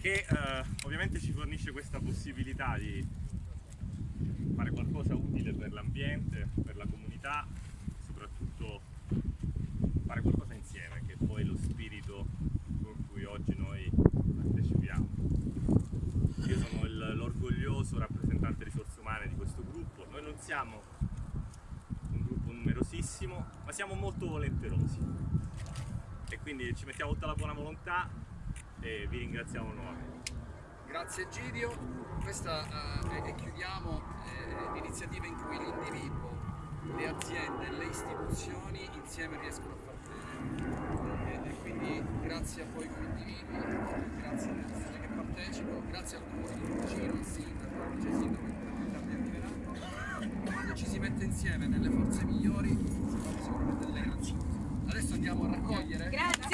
che eh, ovviamente ci fornisce questa possibilità di fare qualcosa utile per l'ambiente, per la comunità, soprattutto fare qualcosa insieme, che è poi lo spirito con cui oggi noi partecipiamo. Io sono l'orgoglioso rappresentante risorse umane di questo gruppo, noi non siamo un gruppo numerosissimo, ma siamo molto volenterosi e quindi ci mettiamo tutta la buona volontà e vi ringraziamo nuovamente. Grazie Gidio, questa eh, e chiudiamo eh, l'iniziativa in cui l'individuo, le aziende e le istituzioni insieme riescono a far bene. E, e quindi grazie a voi come individui, grazie alle persone che partecipano, grazie al comune di Fucino, al sindaco, al vice sindaco che probabilmente arriveranno. Quando ci si mette insieme nelle forze migliori si fanno sicuramente delle cose. Adesso andiamo a raccogliere Grazie!